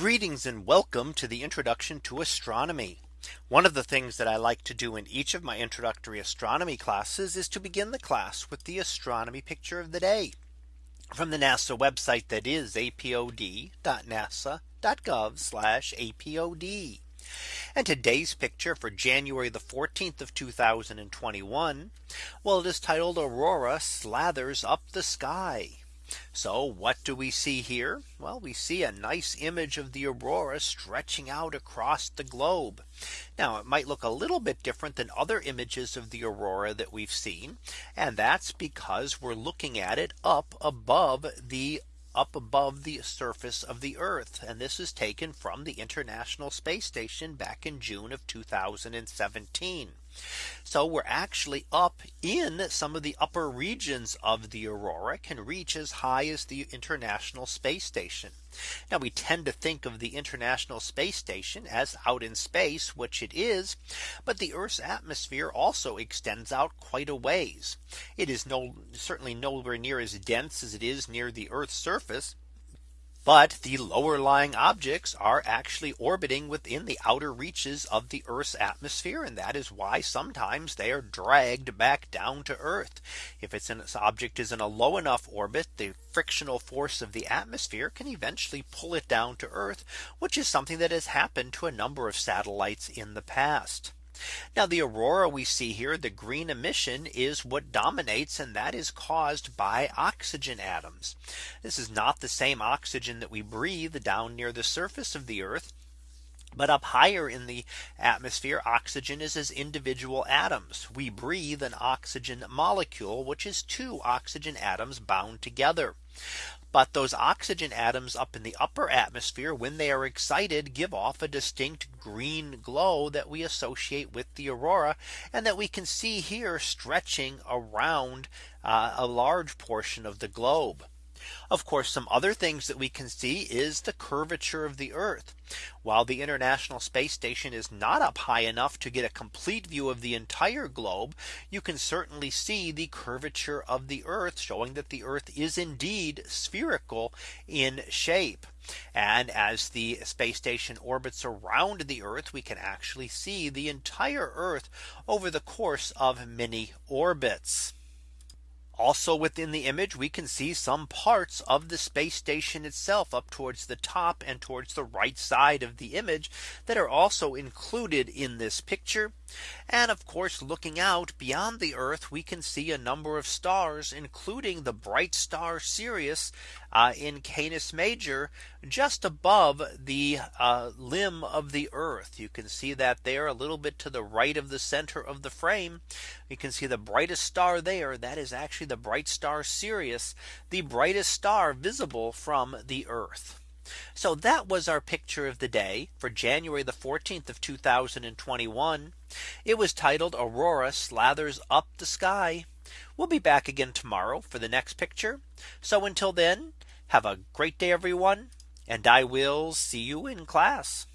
Greetings and welcome to the introduction to astronomy. One of the things that I like to do in each of my introductory astronomy classes is to begin the class with the astronomy picture of the day from the NASA website that is apod.nasa.gov apod. And today's picture for January the 14th of 2021. Well, it is titled Aurora slathers up the sky. So what do we see here? Well, we see a nice image of the aurora stretching out across the globe. Now it might look a little bit different than other images of the aurora that we've seen. And that's because we're looking at it up above the up above the surface of the Earth. And this is taken from the International Space Station back in June of 2017. So we're actually up in some of the upper regions of the aurora can reach as high as the International Space Station. Now we tend to think of the International Space Station as out in space, which it is. But the Earth's atmosphere also extends out quite a ways. It is no certainly nowhere near as dense as it is near the Earth's surface. But the lower lying objects are actually orbiting within the outer reaches of the Earth's atmosphere. And that is why sometimes they are dragged back down to Earth. If it's an object is in a low enough orbit, the frictional force of the atmosphere can eventually pull it down to Earth, which is something that has happened to a number of satellites in the past. Now the aurora we see here the green emission is what dominates and that is caused by oxygen atoms. This is not the same oxygen that we breathe down near the surface of the earth. But up higher in the atmosphere, oxygen is as individual atoms. We breathe an oxygen molecule, which is two oxygen atoms bound together. But those oxygen atoms up in the upper atmosphere when they are excited give off a distinct green glow that we associate with the aurora and that we can see here stretching around uh, a large portion of the globe. Of course, some other things that we can see is the curvature of the Earth. While the International Space Station is not up high enough to get a complete view of the entire globe, you can certainly see the curvature of the Earth showing that the Earth is indeed spherical in shape. And as the space station orbits around the Earth, we can actually see the entire Earth over the course of many orbits. Also within the image we can see some parts of the space station itself up towards the top and towards the right side of the image that are also included in this picture. And of course looking out beyond the Earth we can see a number of stars including the bright star Sirius uh, in Canis Major just above the uh, limb of the Earth. You can see that there a little bit to the right of the center of the frame. You can see the brightest star there that is actually the bright star Sirius, the brightest star visible from the Earth. So that was our picture of the day for January the 14th of 2021. It was titled Aurora slathers up the sky. We'll be back again tomorrow for the next picture. So until then, have a great day, everyone. And I will see you in class.